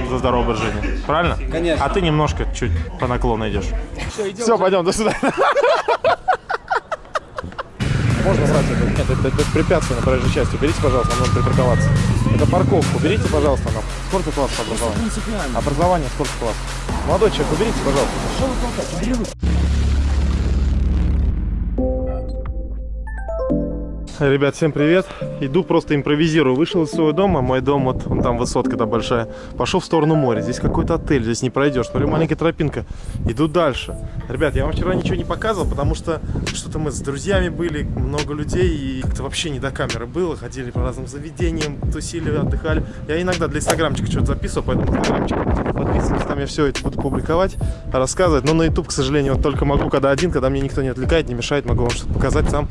мы за здоровый образ жизни. Правильно? Конечно. А ты немножко чуть по наклону идешь. Все, пойдем, до свидания. Можно брать это? Нет, это, это препятствие на проезжей части. Уберите, пожалуйста, нам нужно припарковаться. Это парковку. Уберите, пожалуйста, нам. Сколько класс образования? Образование сколько класс? Молодой человек, уберите, пожалуйста. Ребят, всем привет. Иду просто импровизирую. Вышел из своего дома. Мой дом, вот он там высотка да большая. Пошел в сторону моря. Здесь какой-то отель, здесь не пройдешь. Смотрю, маленькая тропинка. Иду дальше. Ребят, я вам вчера ничего не показывал, потому что что-то мы с друзьями были, много людей, и как-то вообще не до камеры было. Ходили по разным заведениям, тусили, отдыхали. Я иногда для инстаграмчика что-то записывал, поэтому инстаграмчик подписывайтесь, там я все это буду публиковать, рассказывать. Но на YouTube, к сожалению, вот только могу, когда один, когда мне никто не отвлекает, не мешает, могу вам что-то показать сам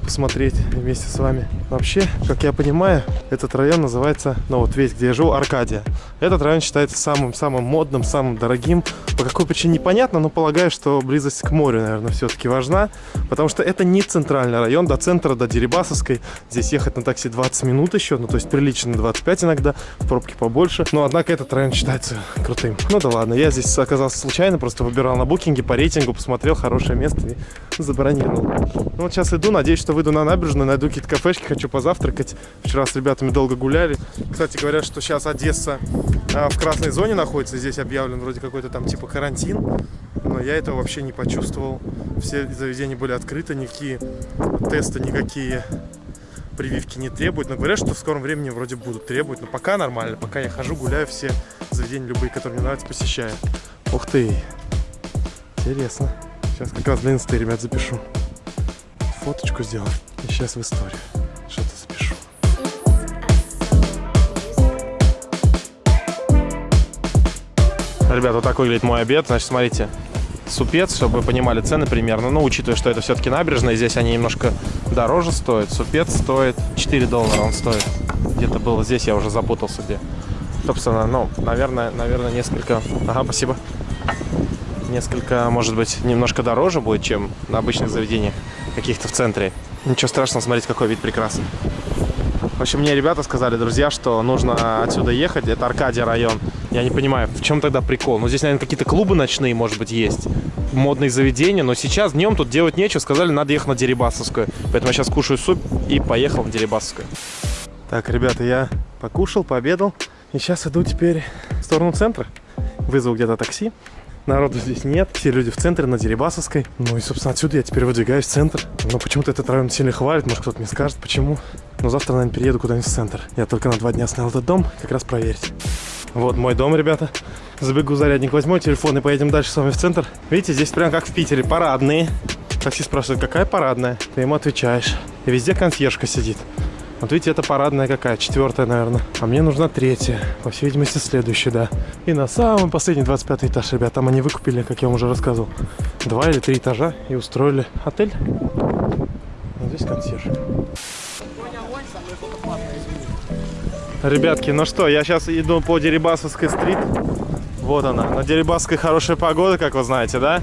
посмотреть вместе с вами. Вообще, как я понимаю, этот район называется, ну вот весь, где я живу, Аркадия. Этот район считается самым-самым модным, самым дорогим. По какой причине непонятно, но полагаю, что близость к морю, наверное, все-таки важна. Потому что это не центральный район, до центра, до Дерибасовской. Здесь ехать на такси 20 минут еще, ну то есть прилично 25 иногда, в пробке побольше. Но однако этот район считается крутым. Ну да ладно, я здесь оказался случайно, просто выбирал на букинге по рейтингу, посмотрел хорошее место и забронировал. Ну вот сейчас иду, надеюсь, что выйду на набережную, найду какие-то кафешки, хочу позавтракать. Вчера с ребятами долго гуляли. Кстати, говорят, что сейчас Одесса а, в красной зоне находится. Здесь объявлен вроде какой-то там типа карантин. Но я этого вообще не почувствовал. Все заведения были открыты, никакие тесты, никакие прививки не требуют. Но говорят, что в скором времени вроде будут требовать. Но пока нормально. Пока я хожу, гуляю, все заведения любые, которые мне нравятся, посещаю. Ух ты! Интересно. Сейчас как раз для инсты, ребят, запишу. Фоточку сделаю. И сейчас в историю. Что-то запишу. Ребят, вот так выглядит мой обед. Значит, смотрите, супец, чтобы вы понимали цены примерно. Ну, учитывая, что это все-таки набережная, здесь они немножко дороже стоят. Супец стоит 4 доллара, он стоит. Где-то было здесь, я уже запутался где. Собственно, ну, наверное, наверное, несколько... Ага, спасибо. Несколько, может быть, немножко дороже будет, чем на обычных заведениях каких-то в центре. Ничего страшного, смотрите, какой вид прекрасный. В общем, мне ребята сказали, друзья, что нужно отсюда ехать. Это Аркадия район. Я не понимаю, в чем тогда прикол? Ну, здесь, наверное, какие-то клубы ночные, может быть, есть. Модные заведения. Но сейчас днем тут делать нечего. Сказали, надо ехать на Дерибасовскую. Поэтому я сейчас кушаю суп и поехал на Дерибасовскую. Так, ребята, я покушал, пообедал. И сейчас иду теперь в сторону центра. Вызову где-то такси. Народу здесь нет, все люди в центре, на Дерибасовской. Ну и, собственно, отсюда я теперь выдвигаюсь в центр. Но почему-то этот район сильно хвалит, может кто-то мне скажет, почему. Но завтра, наверное, перееду куда-нибудь в центр. Я только на два дня снял этот дом, как раз проверить. Вот мой дом, ребята. Забегу зарядник, возьму телефон и поедем дальше с вами в центр. Видите, здесь прям как в Питере, парадные. Такси спрашивает, какая парадная? Ты ему отвечаешь. И везде консьержка сидит. Вот видите, это парадная какая, четвертая, наверное. А мне нужна третья, по всей видимости, следующая, да. И на самый последний 25 этаж, ребят, там они выкупили, как я вам уже рассказывал, два или три этажа и устроили отель. Вот здесь консьерж. Ребятки, ну что, я сейчас иду по Дерибасовской стрит. Вот она, на Дерибасовской хорошая погода, как вы знаете, да?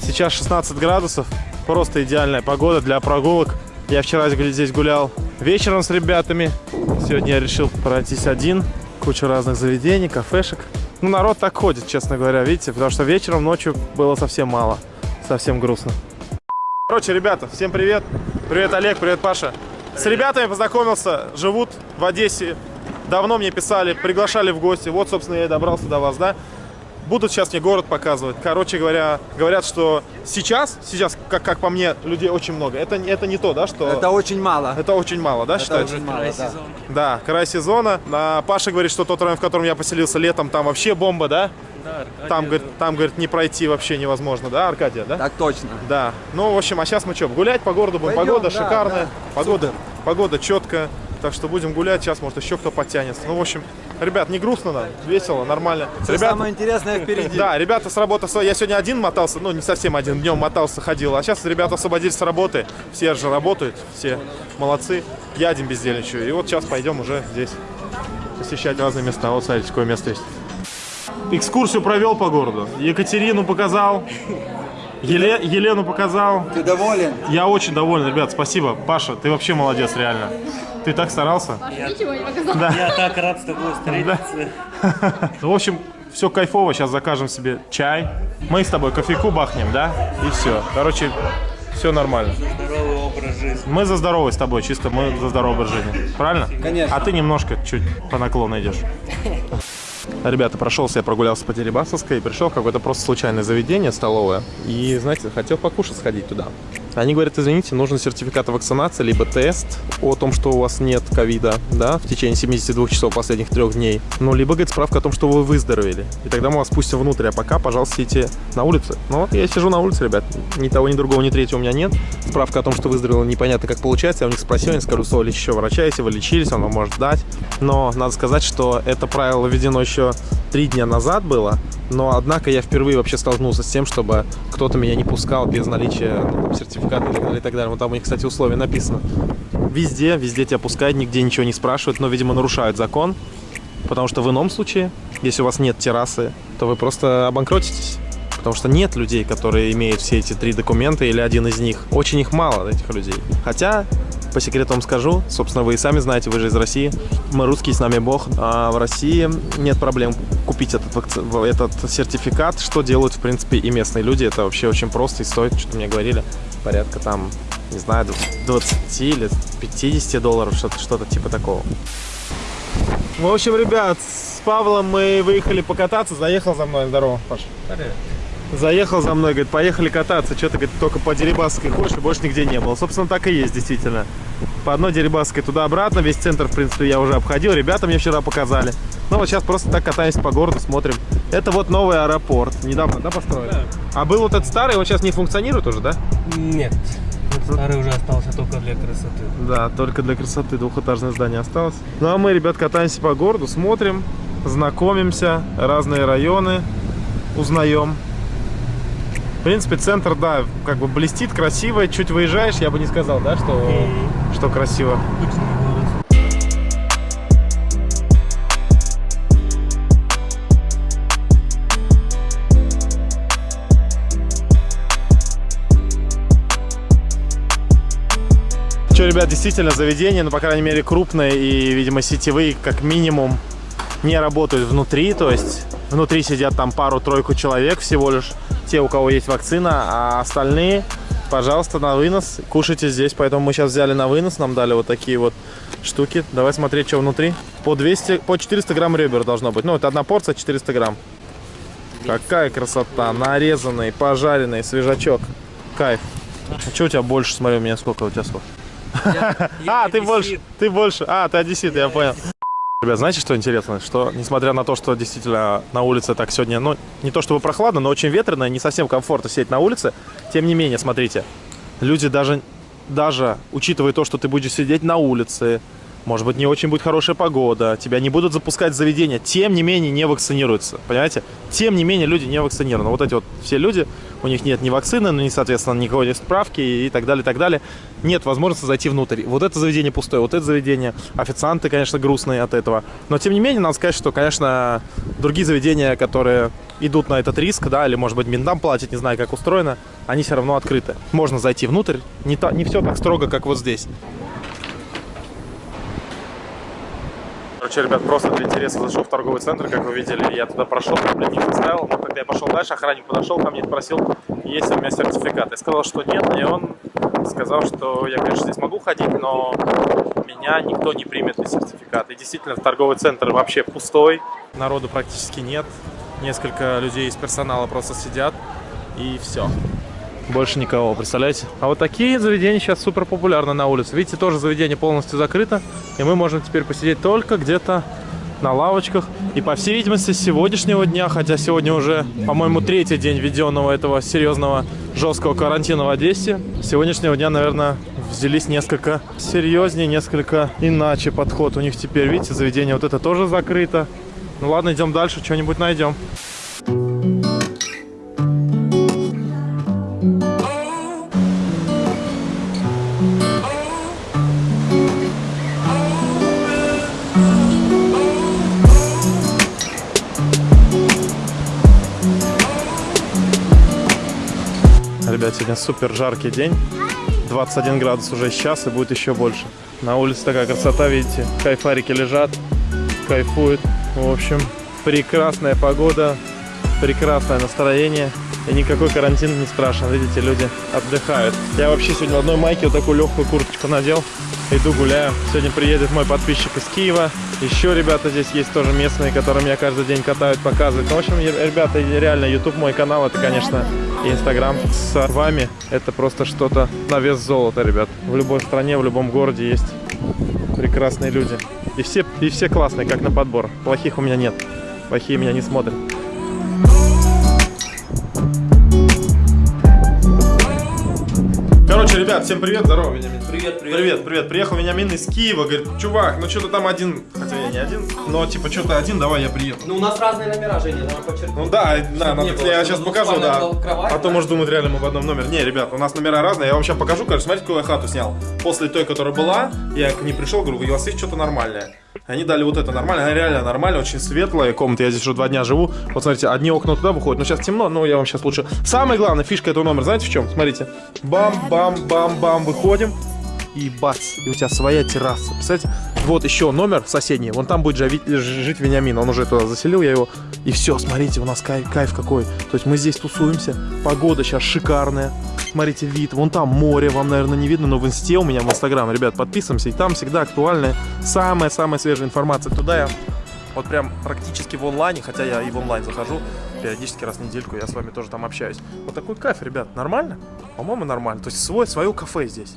Сейчас 16 градусов, просто идеальная погода для прогулок. Я вчера здесь гулял вечером с ребятами. Сегодня я решил пройтись один. Куча разных заведений, кафешек. Ну, народ так ходит, честно говоря, видите? Потому что вечером, ночью было совсем мало. Совсем грустно. Короче, ребята, всем привет. Привет, Олег, привет, Паша. С ребятами познакомился, живут в Одессе. Давно мне писали, приглашали в гости. Вот, собственно, я и добрался до вас, да? Будут сейчас мне город показывать. Короче говоря, говорят, что сейчас, сейчас, как, как по мне, людей очень много. Это, это не то, да, что... Это очень мало. Это очень мало, да, Это считаете? очень мало, да. Да, край сезона. А, Паша говорит, что тот район, в котором я поселился летом, там вообще бомба, да? Да, Там, говорит, там, говорит, не пройти вообще невозможно, да, Аркадия, да? Так точно. Да. Ну, в общем, а сейчас мы что, гулять по городу будем? Пойдем, погода да, шикарная, да. погода, погода четкая. Так что будем гулять, сейчас, может, еще кто подтянется. Ну, в общем, ребят, не грустно нам, весело, нормально. Все Ребята- самое интересное впереди. да, ребята с работы, я сегодня один мотался, ну не совсем один, днем мотался, ходил, а сейчас ребята освободились с работы, все же работают, все молодцы, я один бездельничаю, и вот сейчас пойдем уже здесь посещать разные места, вот смотрите, какое место есть. Экскурсию провел по городу, Екатерину показал, Еле- Елену показал, Ты доволен? я очень доволен, ребят, спасибо, Паша, ты вообще молодец, реально. Ты так старался? Не показал. Я так рад с тобой встретиться. Ну, в общем, все кайфово. Сейчас закажем себе чай. Мы с тобой кофейку бахнем, да? И все. Короче, все нормально. Здоровый образ жизни. Мы за здоровый с тобой, чисто мы за здоровый образ жизни. Правильно? Конечно. А ты немножко чуть по наклону идешь. Ребята, прошелся, я прогулялся по Дерибасовской и пришел в какое-то просто случайное заведение, столовое. И, знаете, хотел покушать, сходить туда. Они говорят, извините, нужен сертификат о вакцинации, либо тест о том, что у вас нет ковида, да, в течение 72 часов последних трех дней. Ну, либо, говорит, справка о том, что вы выздоровели. И тогда мы вас пустим внутрь, а пока, пожалуйста, сидите на улице. Ну, вот я сижу на улице, ребят. Ни того, ни другого, ни третьего у меня нет. Справка о том, что выздоровел, непонятно, как получается. Я у них спросил, они скажут, что еще врача, если вы лечились, он вам может дать. Но надо сказать, что это правило введено еще три дня назад было, но однако я впервые вообще столкнулся с тем, чтобы кто-то меня не пускал без наличия ну, сертификата и так далее. Вот там у них, кстати, условия написано. Везде, везде тебя пускают, нигде ничего не спрашивают, но, видимо, нарушают закон, потому что в ином случае, если у вас нет террасы, то вы просто обанкротитесь. Потому что нет людей, которые имеют все эти три документа или один из них. Очень их мало, этих людей. Хотя по секрету вам скажу, собственно, вы и сами знаете, вы же из России. Мы русские, с нами Бог. А в России нет проблем купить этот, вакци- этот сертификат, что делают, в принципе, и местные люди. Это вообще очень просто и стоит, что-то мне говорили, порядка там, не знаю, 20 или 50 долларов, что-то что типа такого. В общем, ребят, с Павлом мы выехали покататься. Заехал за мной. Здорово, Паша. Заехал за мной, говорит, поехали кататься. Что-то, говорит, только по Дерибасской ходишь, и больше нигде не было. Собственно, так и есть, действительно. По одной Дерибасской туда-обратно. Весь центр, в принципе, я уже обходил. Ребята мне вчера показали. Ну, вот сейчас просто так катаемся по городу, смотрим. Это вот новый аэропорт. Недавно, да, построили? Да. А был вот этот старый, он сейчас не функционирует уже, да? Нет. Старый уже остался только для красоты. Да, только для красоты двухэтажное здание осталось. Ну а мы, ребят, катаемся по городу, смотрим, знакомимся, разные районы узнаем. В принципе, центр, да, как бы блестит, красиво. Чуть выезжаешь, я бы не сказал, да, что, Мгм. что красиво. Что, ребят, действительно заведение, ну, по крайней мере, крупные и, видимо, сетевые, как минимум, не работают внутри. То есть внутри сидят там пару-тройку человек всего лишь, те, у кого есть вакцина, а остальные, пожалуйста, на вынос. Кушайте здесь, поэтому мы сейчас взяли на вынос, нам дали вот такие вот штуки. Давай смотреть, что внутри. По 200, по 400 грамм ребер должно быть. Ну, это одна порция, 400 грамм. Какая красота, нарезанный, пожаренный, свежачок. Кайф. А что у тебя больше? Смотри, у меня сколько, у тебя сколько? А, ты больше, ты больше. А, ты одессит, я понял. Ребят, знаете, что интересно? Что, несмотря на то, что действительно на улице так сегодня, ну, не то чтобы прохладно, но очень ветрено, не совсем комфортно сидеть на улице, тем не менее, смотрите, люди даже, даже учитывая то, что ты будешь сидеть на улице, может быть, не очень будет хорошая погода, тебя не будут запускать в заведение, тем не менее не вакцинируются, понимаете? Тем не менее люди не вакцинированы. Вот эти вот все люди, у них нет ни вакцины, ну, ни, соответственно, никакой ни справки и так далее, так далее. Нет возможности зайти внутрь. Вот это заведение пустое, вот это заведение. Официанты, конечно, грустные от этого. Но, тем не менее, надо сказать, что, конечно, другие заведения, которые идут на этот риск, да, или, может быть, ментам платят, не знаю, как устроено, они все равно открыты. Можно зайти внутрь, не, та, не все так строго, как вот здесь. Короче, ребят, просто для интереса зашел в торговый центр, как вы видели, я туда прошел, не поставил, но когда я пошел дальше, охранник подошел ко мне и спросил, есть ли у меня сертификат. Я сказал, что нет, и он сказал, что я, конечно, здесь могу ходить, но меня никто не примет без сертификата. И действительно, торговый центр вообще пустой, народу практически нет, несколько людей из персонала просто сидят, и все. Больше никого, представляете? А вот такие заведения сейчас супер популярны на улице. Видите, тоже заведение полностью закрыто. И мы можем теперь посидеть только где-то на лавочках. И по всей видимости, с сегодняшнего дня, хотя сегодня уже, по-моему, третий день введенного этого серьезного жесткого карантина в Одессе, с сегодняшнего дня, наверное, взялись несколько серьезнее, несколько иначе подход у них теперь. Видите, заведение вот это тоже закрыто. Ну ладно, идем дальше, что-нибудь найдем. Сегодня супер жаркий день. 21 градус уже сейчас и будет еще больше. На улице такая красота, видите, кайфарики лежат, кайфуют. В общем, прекрасная погода, прекрасное настроение. И никакой карантин не страшен, видите, люди отдыхают. Я вообще сегодня в одной майке вот такую легкую курточку надел. Иду гуляю. Сегодня приедет мой подписчик из Киева. Еще ребята здесь есть тоже местные, которые меня каждый день катают, показывают. Ну, в общем, ребята, реально, YouTube мой канал, это, конечно, и Инстаграм с вами. Это просто что-то на вес золота, ребят. В любой стране, в любом городе есть прекрасные люди. И все, и все классные, как на подбор. Плохих у меня нет. Плохие меня не смотрят. Короче, ребят, всем привет, здорово, Вениамин. Привет, Привет, привет. Приехал Вениамин из Киева, говорит, чувак, ну что-то там один, хотя я не один, но типа что-то один, давай я приеду. Ну, у нас разные номера, Женя, давай подчеркнем. Ну да, да, надо- было, я сейчас покажу, да. кровать, а то да? может думать реально мы в одном номере. Не, ребят, у нас номера разные, я вам сейчас покажу, короче, смотрите, какую я хату снял. После той, которая была, я к ней пришел, говорю, у вас есть что-то нормальное. Они дали вот это нормально, она реально нормальная, очень светлая комната, я здесь уже два дня живу. Вот смотрите, одни окна туда выходят, но сейчас темно, но я вам сейчас лучше. Самая главная фишка этого номера, знаете в чем? Смотрите, бам-бам-бам-бам, выходим, и бац, и у тебя своя терраса. Представляете? Вот еще номер соседний, вон там будет жави- ж- жить Вениамин, он уже туда заселил, я его. И все, смотрите, у нас кайф, кайф какой. То есть мы здесь тусуемся, погода сейчас шикарная. Смотрите, вид, вон там море, вам, наверное, не видно, но в инсте у меня в инстаграм, ребят, подписываемся, и там всегда актуальная, самая-самая свежая информация. Туда я вот прям практически в онлайне, хотя я и в онлайн захожу, периодически раз в недельку я с вами тоже там общаюсь. Вот такой кайф, ребят, нормально? По-моему, нормально. То есть свой, свое кафе здесь.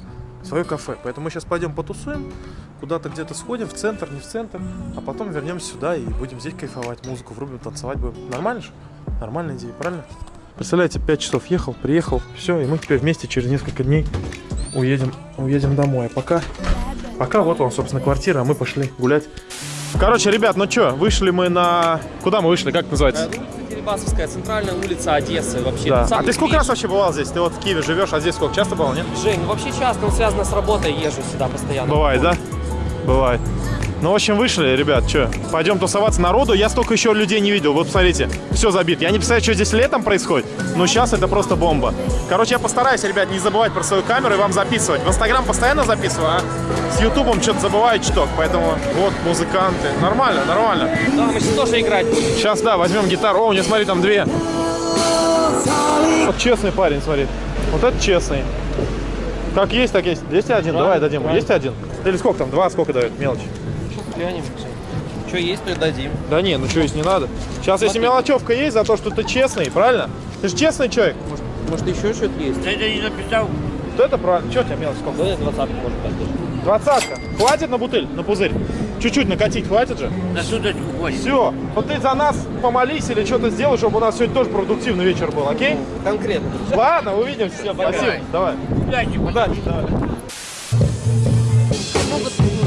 Свое кафе. Поэтому мы сейчас пойдем потусуем, куда-то где-то сходим, в центр, не в центр, а потом вернемся сюда и будем здесь кайфовать, музыку врубим, танцевать будем. Нормально же? Нормальная идея, правильно? Представляете, 5 часов ехал, приехал, все, и мы теперь вместе через несколько дней уедем, уедем домой. А пока, пока вот он, собственно, квартира, а мы пошли гулять. Короче, ребят, ну что, вышли мы на... Куда мы вышли, как называется? Улица Дерибасовская, центральная улица Одессы вообще. Да. А ты сколько ближ- раз вообще бывал здесь? Ты вот в Киеве живешь, а здесь сколько? Часто бывал, нет? Жень, ну вообще часто, он связано с работой, езжу сюда постоянно. Бывает, да? Бывает. Ну, в общем, вышли, ребят, что, пойдем тусоваться народу. Я столько еще людей не видел. Вот смотрите, все забито. Я не представляю, что здесь летом происходит, но сейчас это просто бомба. Короче, я постараюсь, ребят, не забывать про свою камеру и вам записывать. В Инстаграм постоянно записываю, а с Ютубом что-то забываю чуток. Поэтому вот музыканты. Нормально, нормально. Да, мы сейчас тоже играть будем. Сейчас, да, возьмем гитару. О, у него, смотри, там две. Вот честный парень, смотри. Вот это честный. Как есть, так есть. 201, давай дадим. Есть один? Или сколько там? Два, сколько дает? Мелочь. Глянем, Что есть, придадим. Да не, ну что, есть не надо. Сейчас, если Смотри. мелочевка есть за то, что ты честный, правильно? Ты же честный человек. Может, еще что-то есть? Вот это правильно. Что у тебя мелочь сколько? Давай двадцатку, может, дать. Двадцатка. Хватит на бутыль, на пузырь? Чуть-чуть накатить хватит же? На суточку хватит. Все. Вот ты за нас помолись или что-то сделай, чтобы у нас сегодня тоже продуктивный вечер был, окей? Конкретно. Ладно, увидимся. Пока. Спасибо. Давай. Удачи, Удачи, давай.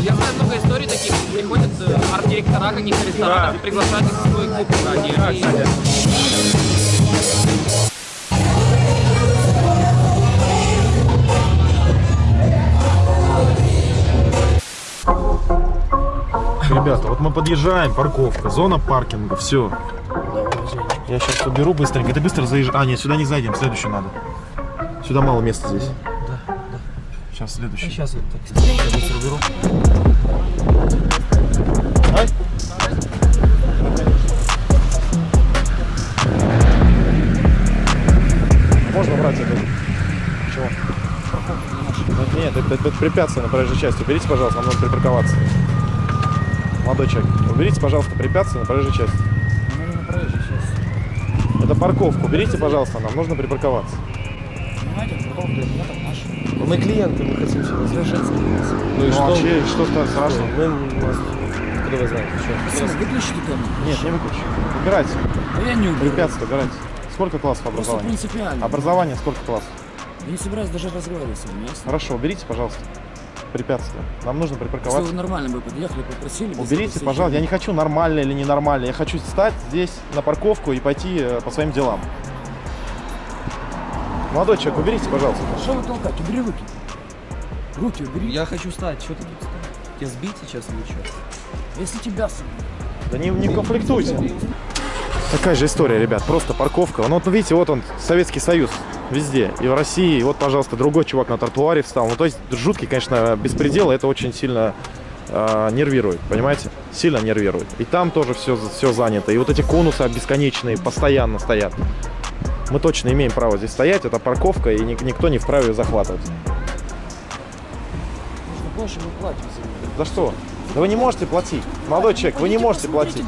Я знаю много историй таких. Приходят э, арт-директора каких-то ресторанов Да. и приглашают их в свой клуб. Да, И- кстати. Ребята, вот мы подъезжаем, парковка, зона паркинга, все. Я сейчас уберу быстренько. Ты быстро заезжай. А, нет, сюда не зайдем, следующую надо. Сюда мало места здесь. Сейчас следующий. Сейчас вот так. Я быстро уберу. Ай. Можно брать это? Чего? Ну, Нет, это, это препятствие на проезжей части. Уберите, пожалуйста, нам нужно припарковаться. Молодой человек, уберите, пожалуйста, препятствие на проезжей части. Это парковка. Уберите, пожалуйста, нам нужно припарковаться. Мы клиенты, мы хотим сюда совершенствоваться. Ну и Ну, что? а че- что то страшно? Мы, нас- откуда вы знаете? Что? Выключите камеру. Нет, не выключи. Убирайте. А я не уберу. Препятствие убирайте. Сколько классов Просто образования? принципиально. Образование сколько классов? Я не собираюсь даже разговаривать с вами, ясно? Хорошо, уберите, пожалуйста, препятствие. Нам нужно Если припарковаться. вы нормально бы подъехали, попросили. Уберите, пожалуйста. Я не хочу нормально или ненормально. Я хочу встать здесь на парковку и пойти э, по своим делам. Молодой человек, уберите, пожалуйста. Что вы толкать? Убери руки. Руки убери. Я хочу встать. Что ты тут встал? Тебя сбить сейчас или что? Если тебя сам. Да не, не конфликтуйте. Такая же история, ребят. Просто парковка. Ну, вот видите, вот он, Советский Союз. Везде. И в России. И вот, пожалуйста, другой чувак на тротуаре встал. Ну, то есть, жуткий, конечно, беспредел. Это очень сильно э, нервирует, понимаете? Сильно нервирует. И там тоже все, все занято. И вот эти конусы бесконечные постоянно стоят. Мы точно имеем право здесь стоять. Это парковка, и ни- никто не вправе ее захватывать. За что? Да вы не можете платить. Молодой человек, вы не можете платить.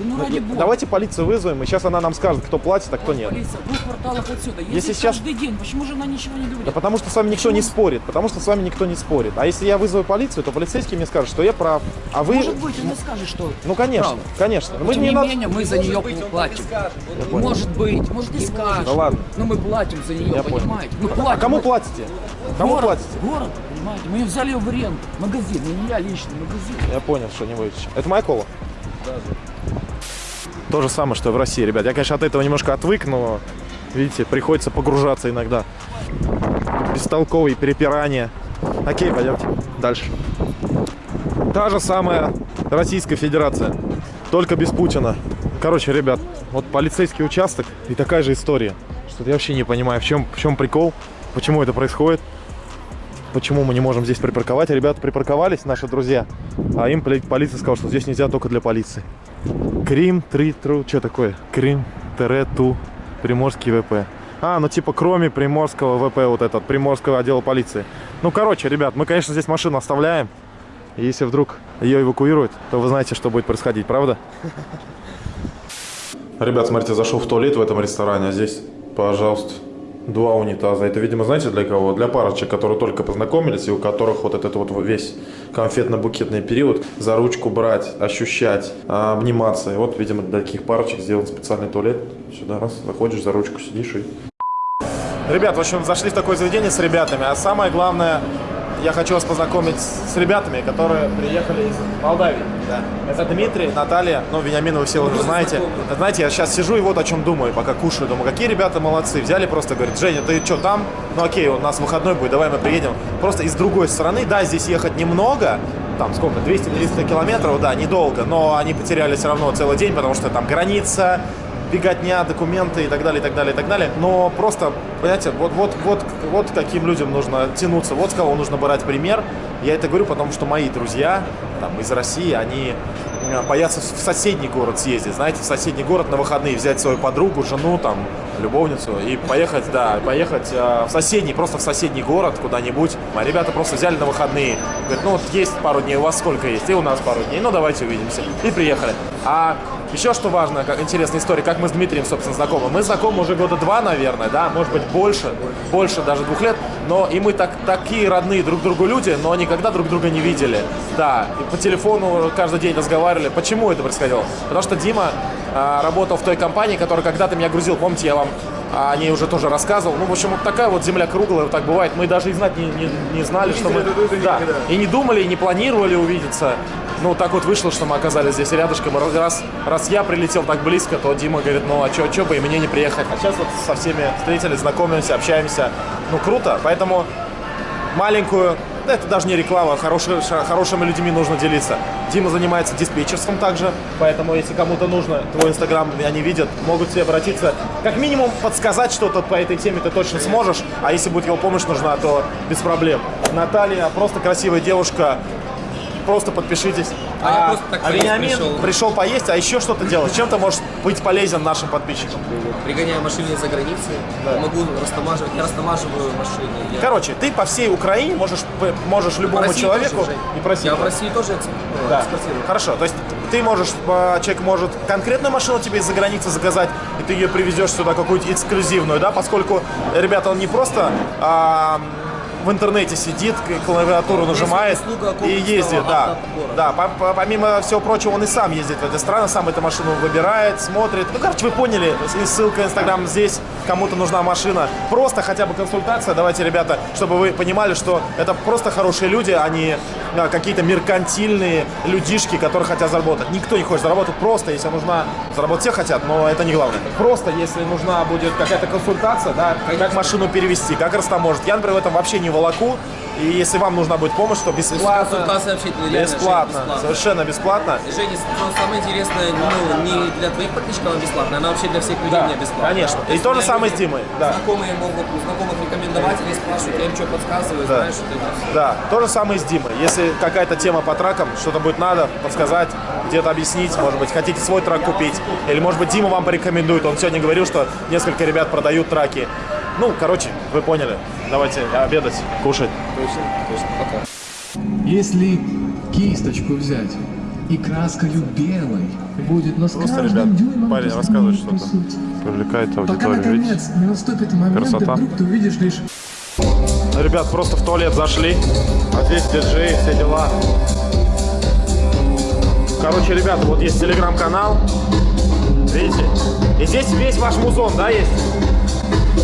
ну ради бога. Давайте полицию вызовем, и сейчас она нам скажет, кто платит, а кто нет. Полиция, в двух кварталах отсюда. Если Если сейчас- каждый день, почему же она ничего не говорит? Да потому что с вами никто не спорит, потому что с вами никто не спорит. А если я вызову полицию, то полицейский мне скажет, что я прав. А вы... Может быть, она скажет, что... Ну, конечно, Прав. конечно. Мы Тем не не надо- менее, мы за нее платим. Может быть, может не скажет. Да ладно. Но мы платим за нее, Я понимаете? А кому платите? Кому город, платите? Город, понимаете? Мы взяли ее в аренду. Магазин, не я лично, магазин. Я понял, что не будете. Это моя кола? То же самое, что и в России, ребят. Я, конечно, от этого немножко отвык, но, видите, приходится погружаться иногда. Бестолковые перепирания. Окей, пойдемте дальше. Та же самая Российская Федерация, только без Путина. Короче, ребят, вот полицейский участок и такая же история. Что я вообще не понимаю, в чем, в чем прикол, почему это происходит. Почему мы не можем здесь припарковать? Ребята припарковались, наши друзья, а им поли- полиция сказала, что здесь нельзя только для полиции. Крим, три, тру, что такое? Крим, тире, ту, Приморский ВП. А, ну типа кроме Приморского ВП, вот этот, Приморского отдела полиции. Ну, короче, ребят, мы, конечно, здесь машину оставляем. И если вдруг ее эвакуируют, то вы знаете, что будет происходить, правда? Ребят, смотрите, зашел в туалет в этом ресторане, а здесь, пожалуйста, два унитаза. Это, видимо, знаете для кого? Для парочек, которые только познакомились, и у которых вот этот вот весь конфетно-букетный период за ручку брать, ощущать, а, обниматься. И вот, видимо, для таких парочек сделан специальный туалет. Сюда раз, заходишь, за ручку сидишь и... Ребят, в общем, зашли в такое заведение с ребятами, а самое главное, я хочу вас познакомить с ребятами, которые приехали из Молдавии. Это Дмитрий, Наталья, ну, Вениамина вы все уже знаете. Знаете, я сейчас сижу и вот о чем думаю, пока кушаю. Думаю, какие ребята молодцы. Взяли просто, говорит, Женя, ты что там? Ну, окей, у нас выходной будет, давай мы приедем. Просто из другой стороны, да, здесь ехать немного, там сколько, 200-300 километров, да, недолго, но они потеряли все равно целый день, потому что там граница, беготня, документы и так далее, и так далее, и так далее. Но просто, понимаете, вот, вот, вот, вот к каким людям нужно тянуться, вот с кого нужно брать пример. Я это говорю, потому что мои друзья там, из России, они э, боятся в соседний город съездить, знаете, в соседний город на выходные взять свою подругу, жену, там, любовницу и поехать, да, поехать э, в соседний, просто в соседний город куда-нибудь. А ребята просто взяли на выходные. Говорят, ну вот есть пару дней, у вас сколько есть? И у нас пару дней, ну давайте увидимся. И приехали. А еще что важно, как интересная история, как мы с Дмитрием, собственно, знакомы. Мы знакомы уже года два, наверное, да, может быть, больше, больше даже двух лет. Но и мы так, такие родные друг другу люди, но никогда друг друга не видели. Да, и по телефону каждый день разговаривали. Почему это происходило? Потому что Дима а, работал в той компании, которая когда-то меня грузил. Помните, я вам о ней уже тоже рассказывал. Ну, в общем, вот такая вот земля круглая, вот так бывает. Мы даже и знать не, не, не знали, что мы... Да, и не думали, и не планировали увидеться. Ну, так вот вышло, что мы оказались здесь рядышком. Раз, раз я прилетел так близко, то Дима говорит, ну, а чё, чё бы и мне не приехать. А сейчас вот со всеми встретились, знакомимся, общаемся. Ну, круто. Поэтому маленькую, да, это даже не реклама, хорошие, хорошими людьми нужно делиться. Дима занимается диспетчерством также, поэтому если кому-то нужно, твой инстаграм они видят, могут тебе обратиться, как минимум подсказать что-то по этой теме ты точно сможешь, а если будет его помощь нужна, то без проблем. Наталья просто красивая девушка, просто подпишитесь. А я просто так поесть Вениамин пришел. пришел поесть, а еще что-то делать. Чем ты можешь быть полезен нашим подписчикам? Пригоняю машины из-за границы, могу растамаживать, я растамаживаю машины. Я... Короче, ты по всей Украине можешь, можешь любому человеку тоже, и просить. Я в России тоже экс- ну, Да. экспортирую. Хорошо, то есть ты можешь, э, человек может конкретную машину тебе из-за границы заказать, и ты ее привезешь сюда какую-то эксклюзивную, да, поскольку, ребята, он не просто а, в интернете сидит, клавиатуру нажимает и ездит, да. Да, по- по- помимо всего прочего, он и сам ездит в эти страны, сам эту машину выбирает, смотрит. Ну, короче, вы поняли, и ссылка Инстаграм здесь, кому-то нужна машина. Просто хотя бы консультация, давайте, ребята, чтобы вы понимали, что это просто хорошие люди, а не а, какие-то меркантильные людишки, которые хотят заработать. Никто не хочет заработать просто, если нужна, заработать все хотят, но это не главное. Просто, если нужна будет какая-то консультация, да, как машину перевести, как растаможить. Я, например, в этом вообще не волоку. И если вам нужна будет помощь, то бесплатно. Консультация вообще реально Бесплатно, бесплатно. совершенно бесплатно. Женя, самое интересное, ну, не для твоих подписчиков она бесплатная, она вообще для всех людей Да, не бесплатная. конечно. То И есть то же самое с Димой, да. Знакомые могут знакомых рекомендовать или спрашивают, я им что подсказываю, Да. знаешь, вот это. Да, то же самое с Димой. Если какая-то тема по тракам, что-то будет надо, подсказать, где-то объяснить, может быть, хотите свой трак купить, или, может быть, Дима вам порекомендует. Он сегодня говорил, что несколько ребят продают траки. Ну, короче, вы поняли. Давайте обедать, кушать. Если кисточку взять и краскою белой будет, но с Просто, ребят, дюймом парень рассказывает что-то. Привлекает Пока, аудиторию, видите? наконец, не наступит момент, Красота. вдруг ты увидишь лишь Ребят, просто в туалет зашли. А здесь диджей, все дела. Короче, ребята, вот есть телеграм-канал. Видите? И здесь весь ваш музон, да, есть?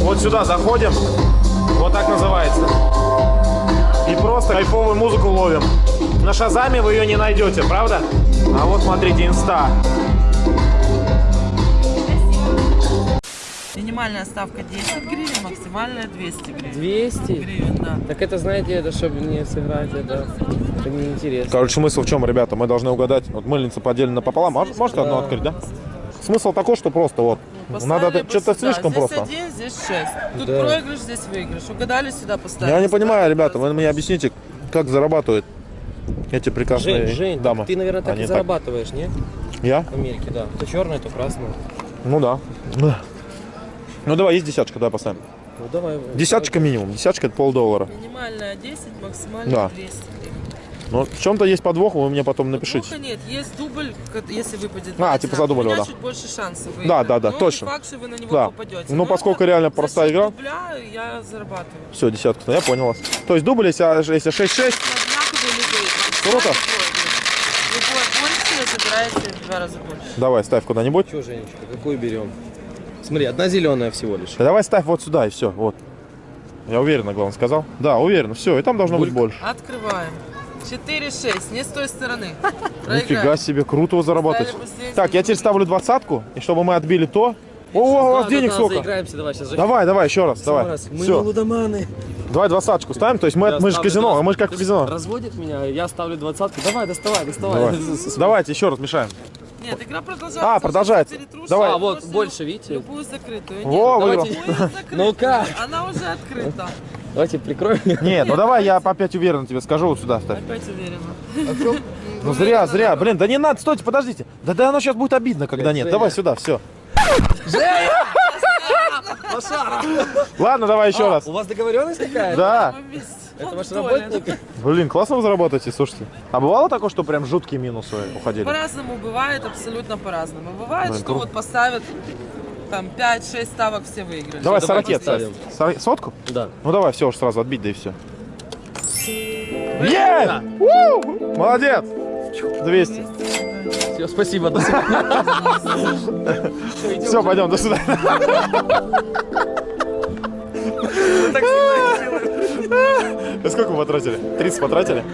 Вот сюда заходим. Вот так называется. И просто кайфовую музыку ловим. На Шазаме вы ее не найдете, правда? А вот смотрите, инста. Минимальная ставка 10 гривен, максимальная 200 гривен. 200? Гривен, да. Так это, знаете, это чтобы не сыграть, это, это неинтересно. Короче, смысл в чем, ребята? Мы должны угадать. Вот мыльница поделена пополам. Мож- Можете одну открыть, да? Смысл такой, что просто вот. Надо Поставили это- что-то слишком здесь просто. один, здесь 6. Тут Да. проигрыш, здесь выигрыш. Угадали, сюда поставили. Я не понимаю, ребята, просто. вы мне объясните, как зарабатывают эти прекрасные Жень, Жень, дамы. ты, наверное, так Они и зарабатываешь, не? Я? В Америке, да. То черное, то красное. Ну да. Ну давай, есть десяточка, давай поставим. Ну давай. Десяточка минимум. Десяточка это полдоллара. Минимальная 10, максимальная Да. 200 гривен. Но в чем-то есть подвох, вы мне потом напишите. Плохо нет, есть дубль, если выпадет. А, типа за дубль, да. чуть больше шансов выиграть. Да, да, да, Но точно. Не факт, что вы на него Да. попадете. Ну, Но поскольку это реально простая игра. дубля я зарабатываю. Все, десятка, ну, я понял вас. То есть дубль, если, если 6-6, Одинаковые любые. Круто. Любой больше забираете в два раза больше. давай, ставь куда-нибудь. Что, Женечка, какую берем? Смотри, одна зеленая всего лишь. Да давай ставь вот сюда и все, вот. Я уверенно, главное, сказал. Да, уверенно, все, и там должно быть больше. Открываем. 4-6, не с той стороны. Нифига себе, круто. Ставили последний. Так, я теперь ставлю двадцатку, и чтобы мы отбили то. О, у вас Да, денег да, сколько? Давай. Давай, давай, еще раз, давай. Мы Все, лудоманы. давай двадцаточку ставим, то есть мы, мы же казино, а мы же как в казино. Разводит меня, я ставлю двадцатку. Давай, доставай, доставай. Давай. Давайте еще раз мешаем. Нет, игра продолжается. А, продолжается. Давай. А, вот, больше, видите? Любую закрытую. Во, Нет, выиграл. любую закрытую. Ну как? Она уже открыта. Давайте прикроем. Нет, ну давай я опять уверенно тебе скажу, вот сюда ставь. Опять уверена. Ну зря, зря, блин, да не надо, стойте, подождите. Да да оно сейчас будет обидно, когда нет. Давай сюда, все. Ладно, давай еще раз. У вас договоренность какая-то? Да. Это ваш работник? Блин, классно вы зарабатываете, слушайте. А бывало такое, что прям жуткие минусы уходили? По-разному бывает, абсолютно по-разному. Бывает, что вот поставят там 5-6 ставок все выиграли. Давай сорокет. Сор- Сотку? Да. Ну давай, все, уж сразу отбить, да и все. Е! У! Молодец! 200. Все, спасибо, до свидания. Все, пойдем, до свидания. Сколько вы потратили? 30 потратили?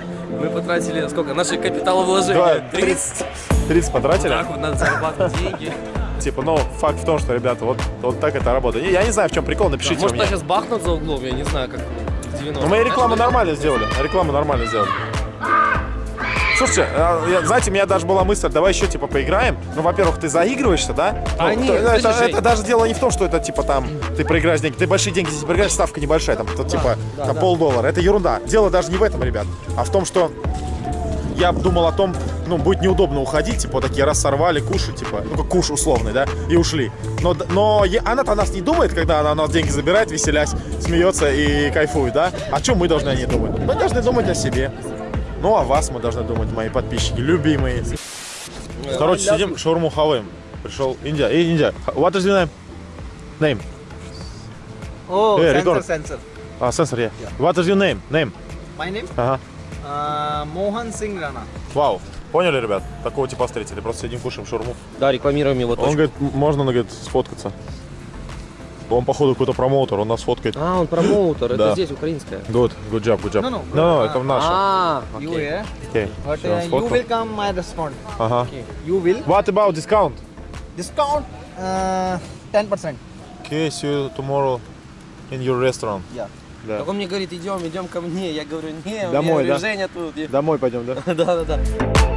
Мы потратили сколько? Наши капиталовложения. Давай, 30. 30 потратили? Так вот надо зарабатывать деньги. Типа, ну, факт в том, что, ребята, вот, вот так это работает. Я не знаю, в чем прикол, напишите Может, нас сейчас бахнут за углом, я не знаю, как в 90 Ну, мы рекламу нормально сделали. Рекламу нормально сделали. Слушайте, а, знаете, у меня даже была мысль, давай еще типа поиграем. Ну, во-первых, ты заигрываешься, да? А Ну, нет, то- это, Жень. это даже дело не в том, что это типа там ты проиграешь деньги. Ты большие деньги здесь проиграешь, ставка небольшая, там, то, типа да, там да. полдоллара. Это ерунда. Дело даже не в этом, ребят, а в том, что я думал о том, ну, будет неудобно уходить, типа, такие раз сорвали, кушать, типа, ну, как куш условный, да, и ушли. Но, но она-то о нас не думает, когда она у нас деньги забирает, веселясь, смеется и кайфует, да? О чем мы должны о ней думать? Мы должны думать о себе. Ну, о вас мы должны думать, мои подписчики, любимые. Короче, сидим, шаурму хаваем. Пришел Индия. Эй, Индия, what is your name? Name. Oh, Yeah, sensor, record. sensor. А, сенсор, yeah. What is your name? Name. My name? Ага. Uh, Mohan Singh Rana. Вау. Поняли, ребят? Такого типа встретили. Просто сидим, кушаем шаурму. Да, рекламируем его Он точку. говорит, «М- можно, он говорит, сфоткаться. Он, походу, какой-то промоутер, он нас фоткает. А, он промоутер, это здесь, украинская. Good, good job, good job. No, no. No, это в наше. А, You but Всё, uh, you will come. I respond. Ага. Okay. You will What about discount? discount uh, ten percent. Okay, see you tomorrow in your restaurant. Yeah. Да. Так он мне говорит, идем, идем ко мне. Я говорю, не, Домой, у меня да? Женя тут. Домой пойдем, да? Да, да, да.